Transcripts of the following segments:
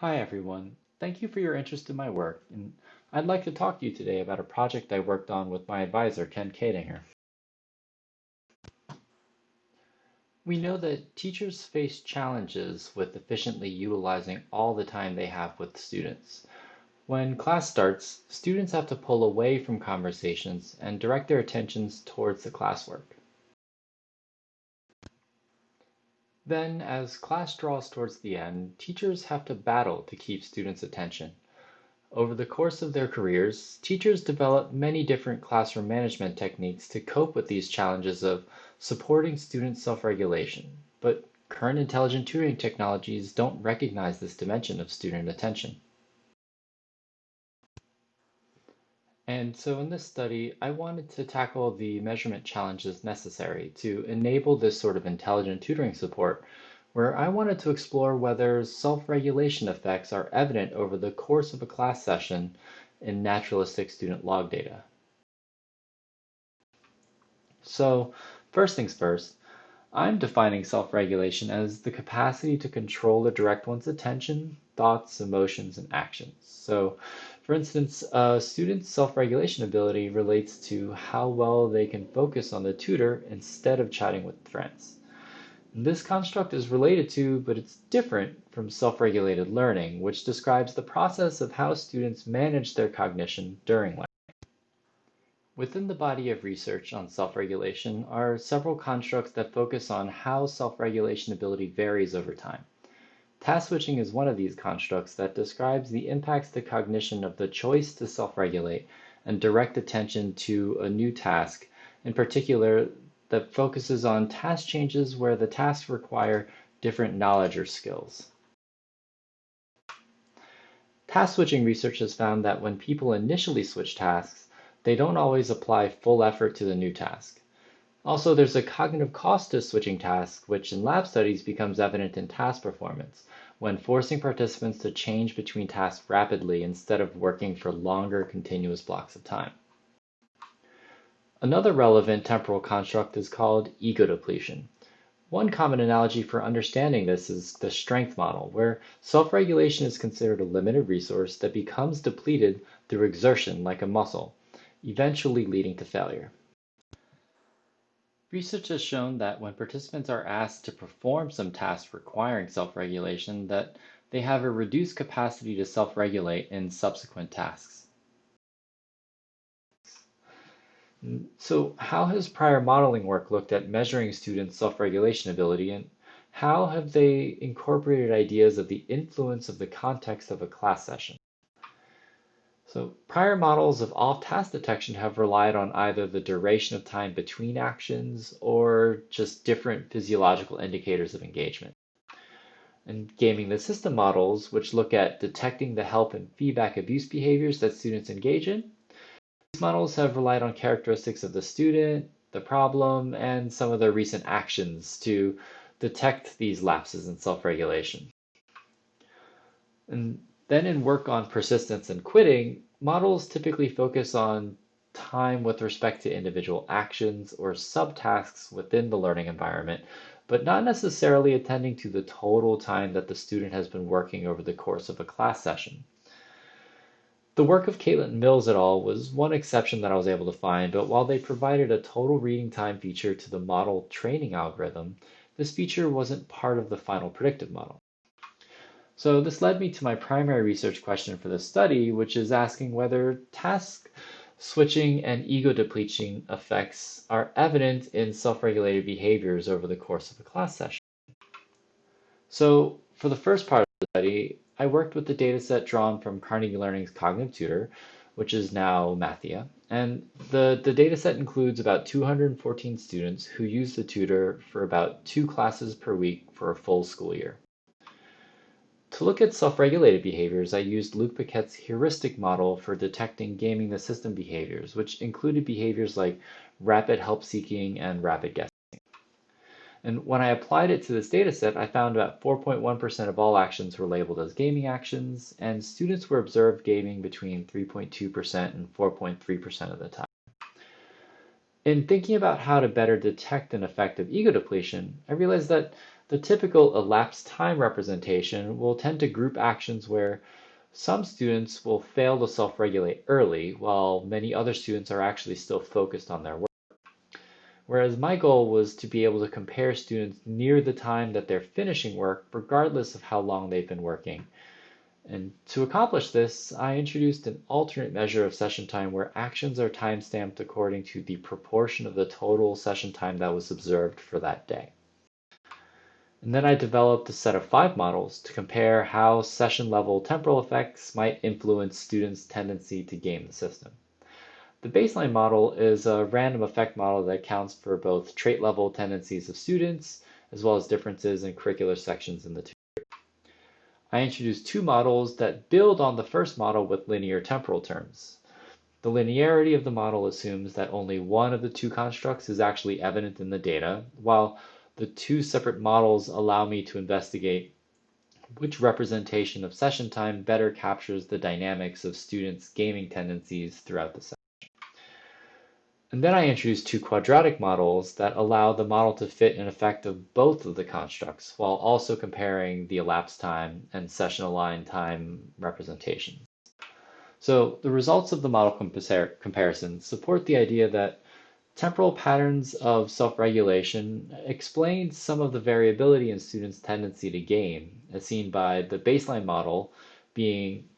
Hi everyone, thank you for your interest in my work, and I'd like to talk to you today about a project I worked on with my advisor, Ken Koedinger. We know that teachers face challenges with efficiently utilizing all the time they have with students. When class starts, students have to pull away from conversations and direct their attentions towards the classwork. Then, as class draws towards the end, teachers have to battle to keep students' attention. Over the course of their careers, teachers develop many different classroom management techniques to cope with these challenges of supporting student self-regulation, but current intelligent tutoring technologies don't recognize this dimension of student attention. And so in this study, I wanted to tackle the measurement challenges necessary to enable this sort of intelligent tutoring support, where I wanted to explore whether self-regulation effects are evident over the course of a class session in naturalistic student log data. So first things first, I'm defining self-regulation as the capacity to control or direct one's attention, thoughts, emotions, and actions. So for instance, a student's self-regulation ability relates to how well they can focus on the tutor instead of chatting with friends. This construct is related to, but it's different from self-regulated learning, which describes the process of how students manage their cognition during learning. Within the body of research on self-regulation are several constructs that focus on how self-regulation ability varies over time. Task switching is one of these constructs that describes the impacts to cognition of the choice to self-regulate and direct attention to a new task, in particular that focuses on task changes where the tasks require different knowledge or skills. Task switching research has found that when people initially switch tasks, they don't always apply full effort to the new task. Also, there's a cognitive cost to switching tasks, which in lab studies becomes evident in task performance, when forcing participants to change between tasks rapidly instead of working for longer continuous blocks of time. Another relevant temporal construct is called ego depletion. One common analogy for understanding this is the strength model, where self-regulation is considered a limited resource that becomes depleted through exertion like a muscle, eventually leading to failure. Research has shown that when participants are asked to perform some tasks requiring self-regulation, that they have a reduced capacity to self-regulate in subsequent tasks. So how has prior modeling work looked at measuring students' self-regulation ability and how have they incorporated ideas of the influence of the context of a class session? So prior models of off-task detection have relied on either the duration of time between actions or just different physiological indicators of engagement. And gaming the system models, which look at detecting the help and feedback abuse behaviors that students engage in, these models have relied on characteristics of the student, the problem, and some of their recent actions to detect these lapses in self-regulation. And then in work on persistence and quitting, models typically focus on time with respect to individual actions or subtasks within the learning environment, but not necessarily attending to the total time that the student has been working over the course of a class session. The work of Caitlin Mills et al. was one exception that I was able to find, but while they provided a total reading time feature to the model training algorithm, this feature wasn't part of the final predictive model. So this led me to my primary research question for the study, which is asking whether task switching and ego depleting effects are evident in self-regulated behaviors over the course of a class session. So for the first part of the study, I worked with the dataset drawn from Carnegie Learning's Cognitive Tutor, which is now Mathia. And the, the dataset includes about 214 students who use the tutor for about two classes per week for a full school year. To look at self-regulated behaviors, I used Luc Paquette's heuristic model for detecting gaming the system behaviors, which included behaviors like rapid help seeking and rapid guessing. And when I applied it to this dataset, I found about 4.1% of all actions were labeled as gaming actions, and students were observed gaming between 3.2% and 4.3% of the time. In thinking about how to better detect an effect of ego depletion, I realized that The typical elapsed time representation will tend to group actions where some students will fail to self-regulate early, while many other students are actually still focused on their work. Whereas my goal was to be able to compare students near the time that they're finishing work, regardless of how long they've been working. And to accomplish this, I introduced an alternate measure of session time where actions are timestamped according to the proportion of the total session time that was observed for that day. And then I developed a set of five models to compare how session level temporal effects might influence students' tendency to game the system. The baseline model is a random effect model that accounts for both trait level tendencies of students as well as differences in curricular sections in the two. I introduced two models that build on the first model with linear temporal terms. The linearity of the model assumes that only one of the two constructs is actually evident in the data, while the two separate models allow me to investigate which representation of session time better captures the dynamics of students' gaming tendencies throughout the session. And then I introduced two quadratic models that allow the model to fit an effect of both of the constructs while also comparing the elapsed time and session aligned time representations. So the results of the model compar comparison support the idea that Temporal patterns of self-regulation explain some of the variability in students' tendency to game, as seen by the baseline model being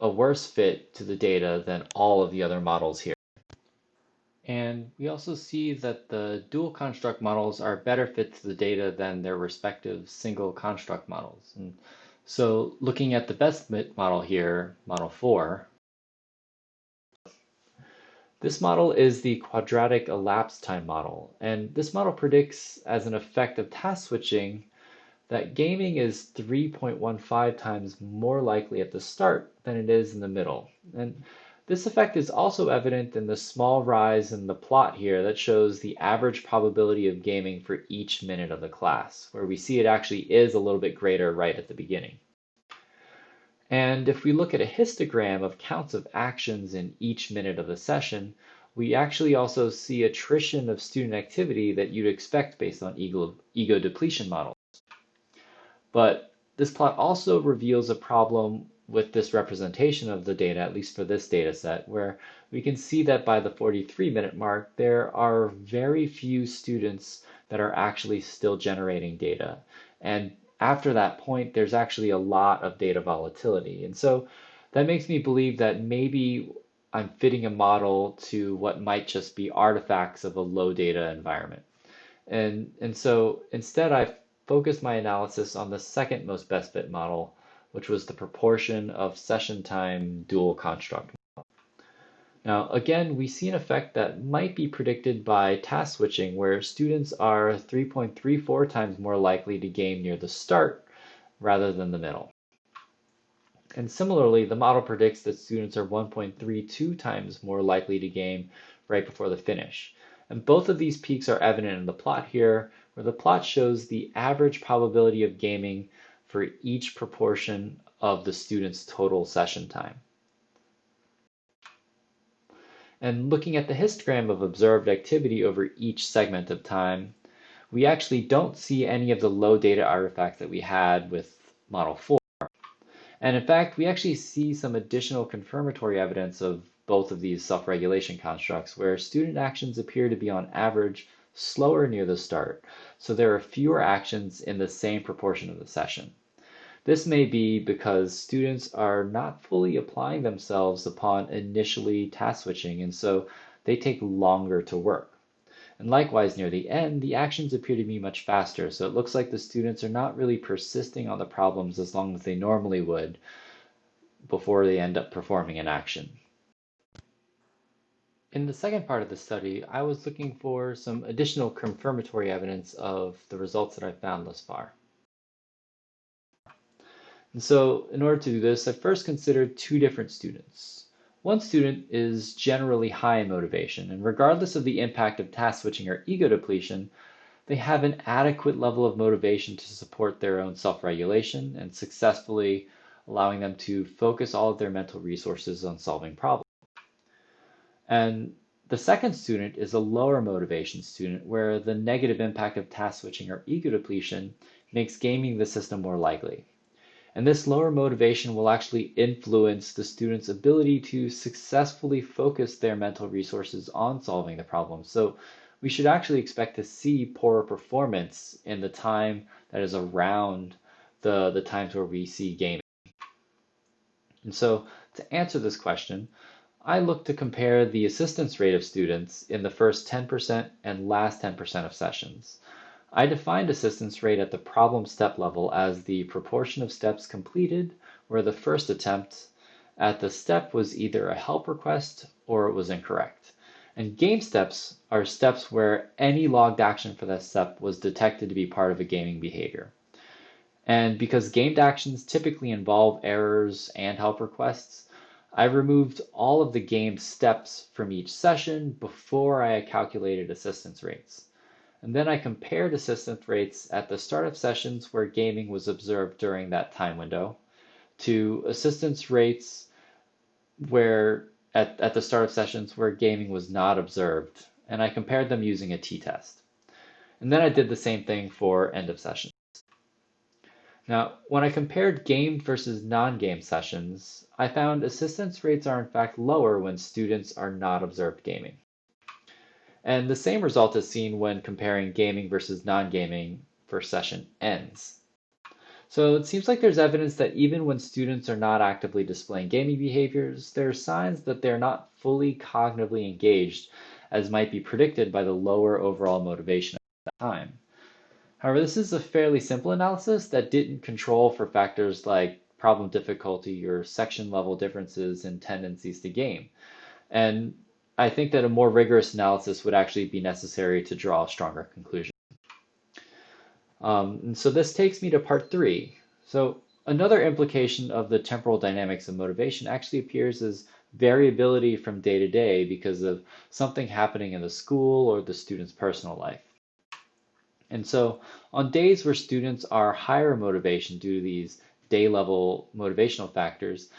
a worse fit to the data than all of the other models here. And we also see that the dual construct models are better fit to the data than their respective single construct models. And so looking at the best fit model here, model 4, this model is the quadratic elapsed time model, and this model predicts as an effect of task switching that gaming is 3.15 times more likely at the start than it is in the middle. And this effect is also evident in the small rise in the plot here that shows the average probability of gaming for each minute of the class, where we see it actually is a little bit greater right at the beginning. And if we look at a histogram of counts of actions in each minute of the session, we actually also see attrition of student activity that you'd expect based on ego, ego depletion models. But this plot also reveals a problem with this representation of the data, at least for this data set, where we can see that by the 43 minute mark, there are very few students that are actually still generating data. And after that point, there's actually a lot of data volatility. And so that makes me believe that maybe I'm fitting a model to what might just be artifacts of a low data environment. And, and so instead, I focused my analysis on the second most best fit model, which was the proportion of session time dual construct. Now, again, we see an effect that might be predicted by task switching, where students are 3.34 times more likely to game near the start rather than the middle. And similarly, the model predicts that students are 1.32 times more likely to game right before the finish. And both of these peaks are evident in the plot here, where the plot shows the average probability of gaming for each proportion of the student's total session time. And looking at the histogram of observed activity over each segment of time, we actually don't see any of the low data artifacts that we had with Model 4. And in fact, we actually see some additional confirmatory evidence of both of these self-regulation constructs where student actions appear to be on average slower near the start. So there are fewer actions in the same proportion of the session. This may be because students are not fully applying themselves upon initially task switching, and so they take longer to work. And likewise, near the end, the actions appear to be much faster, so it looks like the students are not really persisting on the problems as long as they normally would before they end up performing an action. In the second part of the study, I was looking for some additional confirmatory evidence of the results that I found thus far. And so in order to do this, I first considered two different students. One student is generally high in motivation, and regardless of the impact of task switching or ego depletion, they have an adequate level of motivation to support their own self-regulation and successfully allowing them to focus all of their mental resources on solving problems. And the second student is a lower motivation student where the negative impact of task switching or ego depletion makes gaming the system more likely. And this lower motivation will actually influence the student's ability to successfully focus their mental resources on solving the problem. So we should actually expect to see poorer performance in the time that is around the, the times where we see gaming. And so to answer this question, I look to compare the assistance rate of students in the first 10% and last 10% of sessions. I defined assistance rate at the problem step level as the proportion of steps completed where the first attempt at the step was either a help request or it was incorrect. And game steps are steps where any logged action for that step was detected to be part of a gaming behavior. And because gamed actions typically involve errors and help requests, I removed all of the game steps from each session before I calculated assistance rates. And then I compared assistance rates at the start of sessions where gaming was observed during that time window to assistance rates where at, at the start of sessions where gaming was not observed. And I compared them using a t-test. And then I did the same thing for end of sessions. Now, when I compared game versus non-game sessions, I found assistance rates are in fact lower when students are not observed gaming. And the same result is seen when comparing gaming versus non-gaming for session ends. So it seems like there's evidence that even when students are not actively displaying gaming behaviors, there are signs that they're not fully cognitively engaged as might be predicted by the lower overall motivation at the time. However, this is a fairly simple analysis that didn't control for factors like problem difficulty or section level differences in tendencies to game. And I think that a more rigorous analysis would actually be necessary to draw a stronger conclusion. Um, and so this takes me to part three. So another implication of the temporal dynamics of motivation actually appears as variability from day to day because of something happening in the school or the student's personal life. And so on days where students are higher motivation due to these day level motivational factors,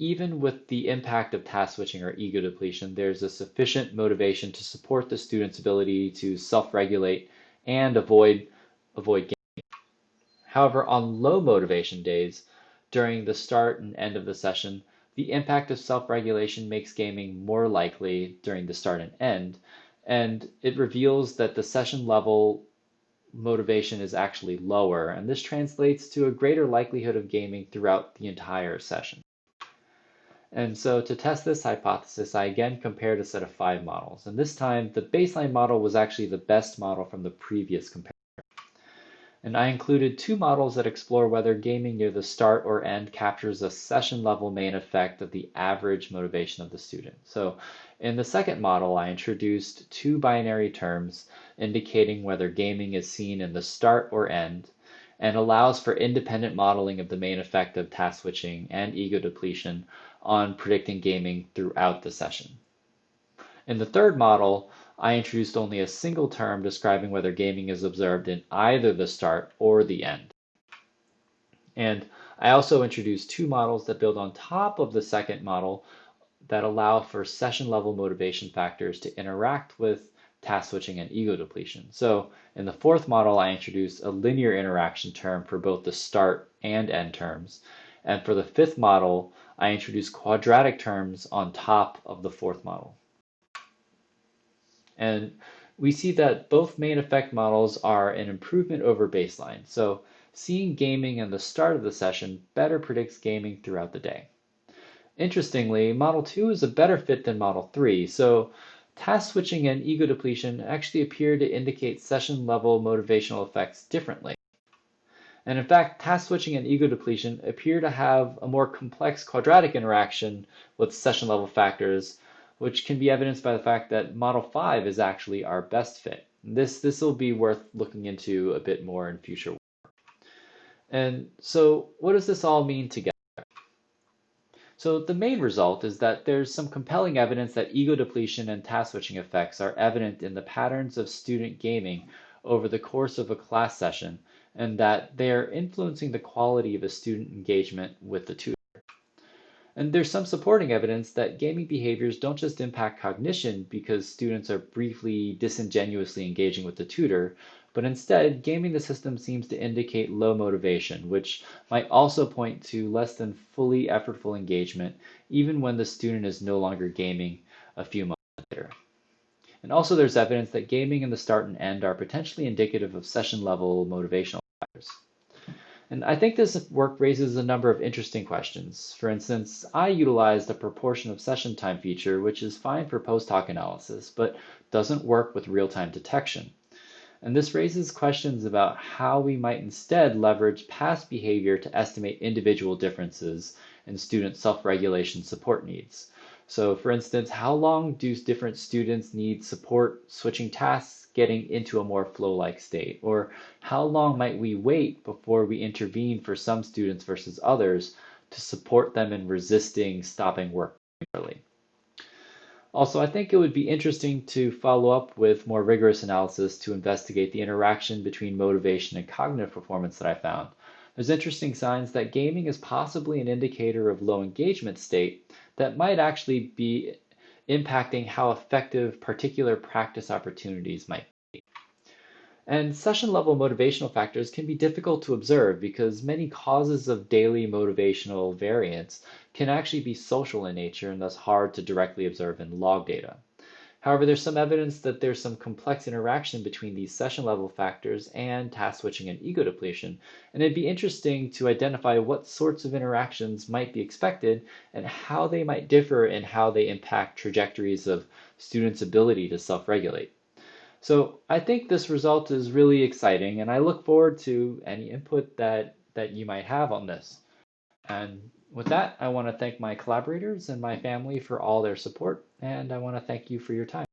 even with the impact of task switching or ego depletion, there's a sufficient motivation to support the student's ability to self-regulate and avoid avoid gaming. However, on low motivation days, during the start and end of the session, the impact of self-regulation makes gaming more likely during the start and end, and it reveals that the session level motivation is actually lower, and this translates to a greater likelihood of gaming throughout the entire session. And so to test this hypothesis, I again compared a set of five models. And this time, the baseline model was actually the best model from the previous comparison. And I included two models that explore whether gaming near the start or end captures a session level main effect of the average motivation of the student. So in the second model, I introduced two binary terms indicating whether gaming is seen in the start or end and allows for independent modeling of the main effect of task switching and ego depletion on predicting gaming throughout the session. In the third model, I introduced only a single term describing whether gaming is observed in either the start or the end. And I also introduced two models that build on top of the second model that allow for session level motivation factors to interact with task switching and ego depletion. So in the fourth model, I introduced a linear interaction term for both the start and end terms. And for the fifth model, I introduced quadratic terms on top of the fourth model. And we see that both main effect models are an improvement over baseline. So seeing gaming in the start of the session better predicts gaming throughout the day. Interestingly, Model 2 is a better fit than Model 3, so task switching and ego depletion actually appear to indicate session level motivational effects differently. And in fact, task switching and ego depletion appear to have a more complex quadratic interaction with session level factors, which can be evidenced by the fact that Model 5 is actually our best fit. This, this will be worth looking into a bit more in future work. And so what does this all mean together? So the main result is that there's some compelling evidence that ego depletion and task switching effects are evident in the patterns of student gaming over the course of a class session and that they are influencing the quality of a student engagement with the tutor. And there's some supporting evidence that gaming behaviors don't just impact cognition because students are briefly disingenuously engaging with the tutor, but instead, gaming the system seems to indicate low motivation, which might also point to less than fully effortful engagement, even when the student is no longer gaming a few months later. And also there's evidence that gaming in the start and end are potentially indicative of session level motivational factors. And I think this work raises a number of interesting questions. For instance, I utilized a proportion of session time feature, which is fine for post hoc analysis, but doesn't work with real-time detection. And this raises questions about how we might instead leverage past behavior to estimate individual differences in student self-regulation support needs. So for instance, how long do different students need support switching tasks getting into a more flow-like state? Or how long might we wait before we intervene for some students versus others to support them in resisting stopping work early? Also, I think it would be interesting to follow up with more rigorous analysis to investigate the interaction between motivation and cognitive performance that I found. There's interesting signs that gaming is possibly an indicator of low engagement state that might actually be impacting how effective particular practice opportunities might be. and session level motivational factors can be difficult to observe because many causes of daily motivational variance can actually be social in nature and thus hard to directly observe in log data. However, there's some evidence that there's some complex interaction between these session level factors and task switching and ego depletion, and it'd be interesting to identify what sorts of interactions might be expected and how they might differ in how they impact trajectories of students' ability to self-regulate. So I think this result is really exciting and I look forward to any input that, that you might have on this. And with that, I want to thank my collaborators and my family for all their support, and I want to thank you for your time.